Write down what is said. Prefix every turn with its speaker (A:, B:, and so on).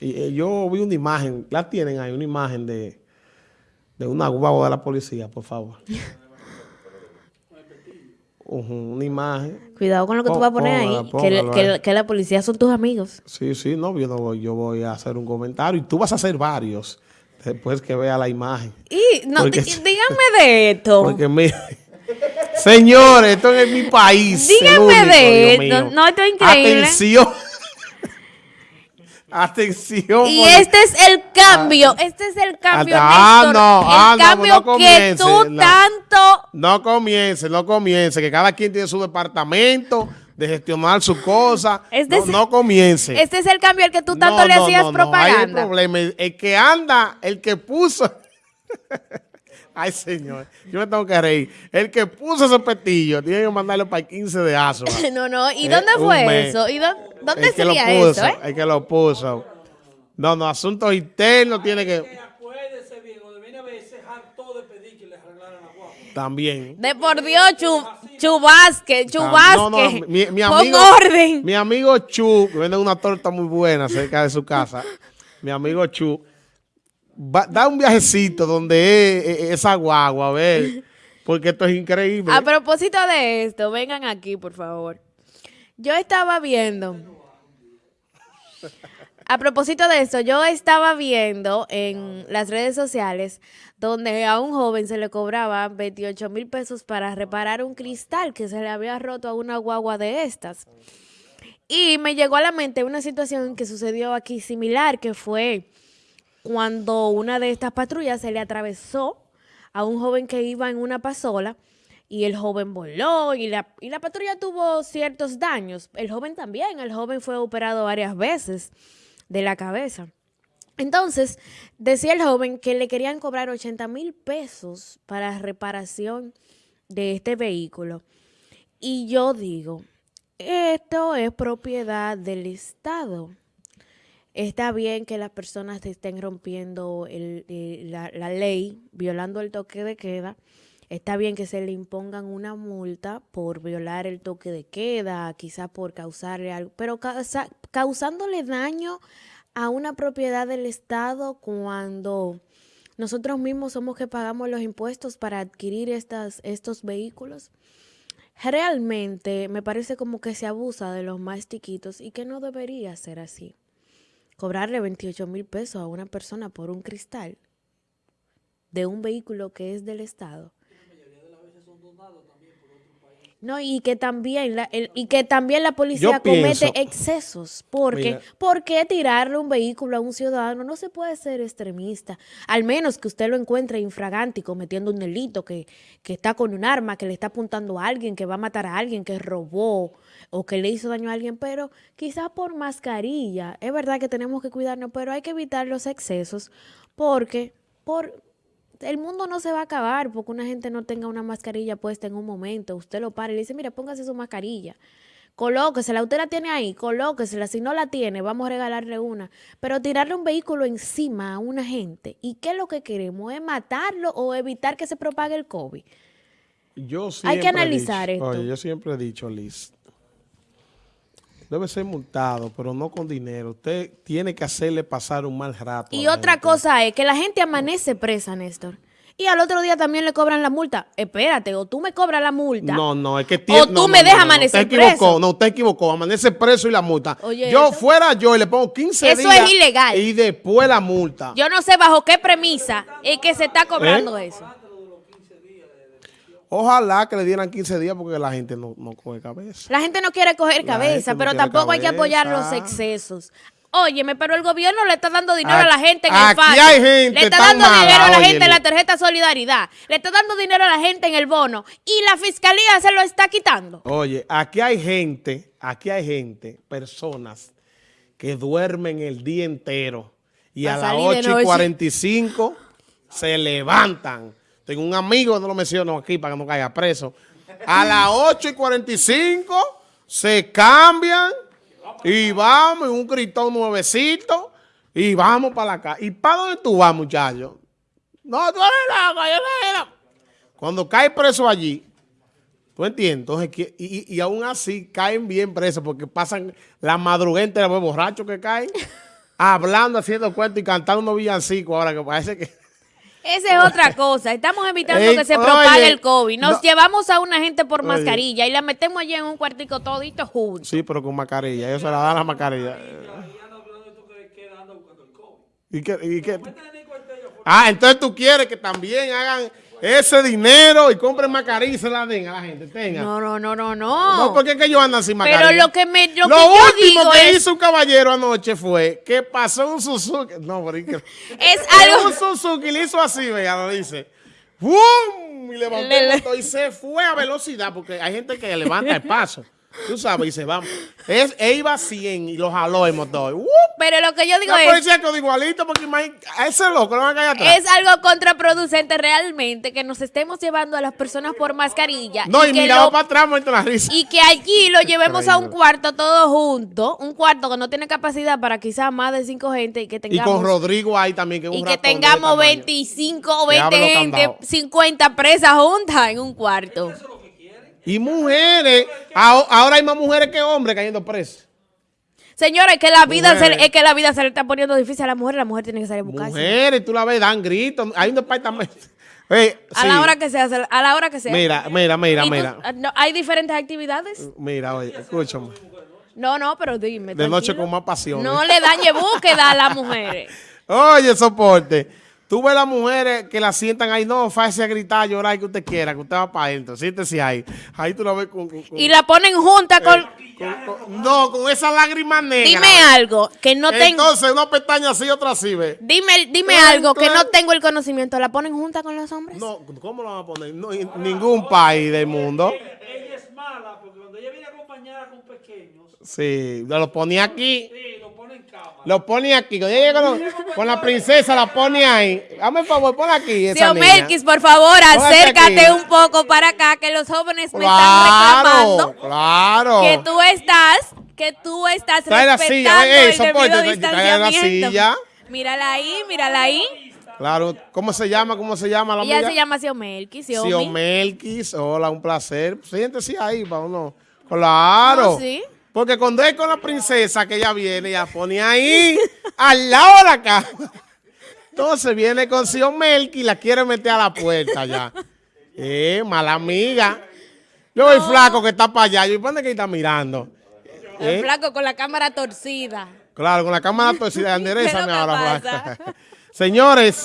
A: Y, eh, yo vi una imagen, la tienen ahí, una imagen de, de una guagua de la policía, por favor. Una imagen.
B: Cuidado con lo que tú vas a poner ahí,
A: Póngala,
B: que, que- la policía son tus amigos.
A: Sí, sí, no, yo, no voy, yo voy a hacer un comentario y tú vas a hacer varios después que vea la imagen.
B: Y no,
A: Porque-
B: díganme de esto.
A: Porque mire, señores, esto es mi país.
B: Díganme
A: único,
B: de esto. No, esto es increíble.
A: Atención. Atención.
B: Y este es el cambio, este es el cambio,
A: Ah,
B: Néstor,
A: no,
B: el
A: ah, no,
B: cambio
A: no
B: que tú
A: no.
B: tanto...
A: No comience, no comience, que cada quien tiene su departamento de gestionar su cosa.
B: Este
A: no, no comience.
B: Este es el cambio al que tú tanto
A: No,
B: le
A: no,
B: hacías
A: no, no, Hay
B: propaganda.
A: problema. El que anda, el que puso. Ay, señor, yo me tengo que reír. El que puso ese petillo tiene que mandarlo para el 15 de Asua.
B: No, no, ¿y
A: Eh,
B: dónde fue eso? ¿Y dó- dónde
A: el que lo
B: sería
A: puso,
B: eso, eh?
A: el que lo puso. No, no, asuntos internos tiene que.
C: Acuérdese de pedir que arreglaran la.
A: También.
B: De por Dios, Chu, Chubasque, Chubasque.
A: no, no, mi, mi
B: Pon
A: amigo,
B: orden.
A: Mi amigo Chu, que vende una torta muy buena cerca de su casa. mi amigo Chu, da un viajecito donde es, es- esa guagua, a ver, porque esto es increíble.
B: A propósito de esto, vengan aquí, por favor. Yo estaba viendo. A propósito de esto, yo estaba viendo en las redes sociales donde a un joven se le cobraba 28 mil pesos para reparar un cristal que se le había roto a una guagua de estas. Y me llegó a la mente una situación que sucedió aquí similar, que fue cuando una de estas patrullas se le atravesó a un joven que iba en una pasola y el joven voló y la, y la patrulla tuvo ciertos daños. El joven también, el joven fue operado varias veces de la cabeza. Entonces, decía el joven que le querían cobrar 80 mil pesos para reparación de este vehículo. Y yo digo, esto es propiedad del Estado. Está bien que las personas estén rompiendo eh, la, la ley, violando el toque de queda. Está bien que se le impongan una multa por violar el toque de queda, quizás por causarle algo, pero causa- causándole daño a una propiedad del Estado cuando nosotros mismos somos que pagamos los impuestos para adquirir estas, estos vehículos. Realmente me parece como que se abusa de los más chiquitos y que no debería ser así. Cobrarle 28 mil pesos a una persona por un cristal de un vehículo que es del Estado. No, y que también la, el- y que también la policía
A: Yo pienso-
B: comete excesos. Porque. ¿Por qué tirarle un vehículo a un ciudadano? No se puede ser extremista. Al menos que usted lo encuentre infragante y cometiendo un delito, que, que está con un arma, que le está apuntando a alguien, que va a matar a alguien, que robó o que le hizo daño a alguien. Pero quizás por mascarilla. Es verdad que tenemos que cuidarnos, pero hay que evitar los excesos porque por, el mundo no se va a acabar porque una gente no tenga una mascarilla puesta en un momento. Usted lo para y le dice, mira, póngase su mascarilla. Colóquesela, usted la tiene ahí, colóquesela. Si no la tiene, vamos a regalarle una. Pero tirarle un vehículo encima a una gente, ¿y qué es lo que queremos? ¿Es matarlo o evitar que se propague el COVID?
A: Yo
B: Hay
A: siempre
B: que
A: he
B: analizar
A: dicho-
B: esto.
A: Oye, yo siempre he dicho, Liz, debe ser multado, pero no con dinero. Usted tiene que hacerle pasar un mal rato.
B: Y otra
A: gente.
B: cosa es que la gente amanece presa, Néstor. Y al otro día también le cobran la multa. Espérate, o tú me cobras la multa.
A: No, no, es que
B: O
A: tiene-
B: tú
A: no,
B: me
A: no,
B: dejas
A: no,
B: amanecer
A: Usted equivocó,
B: preso.
A: no, usted equivocó. Amanece preso y la multa.
B: Oye,
A: yo
B: eso-
A: fuera yo y le pongo 15
B: Eso
A: días.
B: es ilegal.
A: Y después la multa.
B: Yo no sé bajo qué premisa es que se está cobrando
A: ¿Eh?
B: eso.
A: Ojalá que le dieran 15 días porque la gente no, no coge cabeza.
B: La gente no quiere coger
A: La
B: cabeza,
A: no
B: pero tampoco hay que apoyar los excesos. Óyeme, pero el gobierno le está dando dinero a la gente en el
A: aquí
B: FASE.
A: hay gente
B: Le está dando
A: mala,
B: dinero a la gente en la tarjeta Solidaridad. Le está dando dinero a la gente en el bono. Y la fiscalía se lo está quitando.
A: Oye, aquí hay gente, aquí hay gente, personas que duermen el día entero y
B: Pa'
A: a las
B: salir de
A: 8 y
B: noche.
A: 45 se levantan. Tengo un amigo, no lo menciono aquí para que no caiga preso. A las 8 y 45 se cambian y vamos en un gritón nuevecito y vamos para casa. ¿Y para dónde tú vas, muchacho? No, tú eres loco, yo era. Cuando cae preso allí, ¿Tú entiendes? Entonces, y, aún así caen bien presos porque pasan la madrugada entera, los borrachos que caen. hablando, haciendo cuentos y cantando villancicos ahora que parece que...
B: Esa es otra cosa. Estamos evitando
A: Ey,
B: que se
A: oye,
B: propague el COVID. Nos
A: no-
B: llevamos a una gente por
A: Oye.
B: mascarilla y la metemos allí en un cuartico todito juntos.
A: Sí, pero con mascarilla. Ellos se la dan la mascarilla.
C: Y anda hablando de esto que queda anda buscando el COVID.
A: ¿Y qué, y qué? Ah, entonces tú quieres que también hagan ese dinero y compren mascarilla y se la den a la gente. Tenga. No,
B: No, no, no, no, no.
A: porque es que ellos andan sin
B: Pero
A: mascarilla.
B: lo que me lo,
A: Lo
B: que yo
A: último
B: digo
A: que
B: es,
A: hizo un caballero anoche fue que pasó un Suzuki. No, pero es
B: es
A: Un
B: algo
A: Suzuki le hizo así, vea, lo dice. ¡Bum! Y levantó
B: Le-
A: el motor y se fue a velocidad porque hay gente que levanta el paso. Tú sabes, y se va. Es, él iba a 100 y lo jaló el motor. ¡Wup!
B: pero lo que yo digo
A: La
B: es
A: policía quedó igualito porque a ese loco lo van a caer atrás.
B: es algo contraproducente realmente que nos estemos llevando a las personas por mascarilla
A: no, y,
B: que
A: miraba
B: lo-
A: para atrás muerto la risa.
B: y que allí lo llevemos a un cuarto todos juntos, un cuarto que no tiene capacidad para quizás más de cinco gente y que
A: Y
B: tengamos
A: con Rodrigo ahí también, que es un
B: y que tengamos
A: tamaño.
B: 25 o
A: Que
B: 20
A: hablo
B: gente,
A: candado.
B: 50 presas juntas en un cuarto.
A: Y mujeres, aho- ahora hay más mujeres que hombres cayendo presos.
B: Señora, es que la vida se, es que la vida se le está poniendo difícil a la mujer, la mujer tiene que salir a buscarse.
A: Mujeres, tú la ves, dan gritos. Hay un departamento.
B: A
A: sí.
B: la hora que sea, a la hora que sea.
A: Mira, mira, mira,
B: ¿Y tú-
A: mira.
B: ah, no, ¿Hay diferentes actividades?
A: Mira, oye, escúchame.
B: No, no, pero dime.
A: De noche con más pasión.
B: No le dañe búsqueda a las mujeres.
A: Oye, soporte. Tú ves las mujeres que la sientan ahí, no, fácil a gritar, a llorar, que usted quiera, que usted va para adentro. Siéntese ahí. Ahí tú la ves con. con- con-
B: Y la ponen junta con...
A: con- con- no, con esa lágrima negra.
B: Dime algo, que no tengo...
A: Entonces, una pestaña así, otra así, ve.
B: Dime, dime algo, que no tengo el conocimiento. ¿La ponen junta con los hombres?
A: No, ¿cómo lo van a poner? No, en ningún país del mundo.
C: Ella es mala porque cuando ella viene acompañada con pequeños,
A: Sí, lo ponía aquí.
C: sí, lo pone
A: aquí. Cuando ella llega con, con la princesa, la pone ahí. Dame el favor, pon aquí. Esa.
B: Melquis, por favor, acércate un poco para acá, que los jóvenes me
A: Claro,
B: están reclamando
A: claro.
B: que tú estás, que tú estás
A: Trae la
B: respetando
A: silla, ey,
B: el
A: soporte, trae- trae la silla.
B: Mírala ahí, mírala ahí.
A: Claro. ¿Cómo se llama? ¿Cómo se llama la
B: Ella
A: amiga?
B: se llama Sio Melquis, Siomi.
A: Sio Melquis. Hola, un placer. Siéntese ahí para uno. Claro.
B: Oh, sí.
A: Porque cuando es con la princesa que ella viene, ella pone ahí, al lado de la cama. Entonces viene con Sio Melqui y la quiere meter a la puerta ya. Eh, mala amiga. Yo el flaco que está para allá. Yo, ¿y ¿dónde que está mirando?
B: El
A: ¿Eh?
B: flaco con la cámara torcida.
A: Claro, con la cámara torcida,
B: ¿Qué es lo
A: enderezame
B: que
A: ahora. Señores.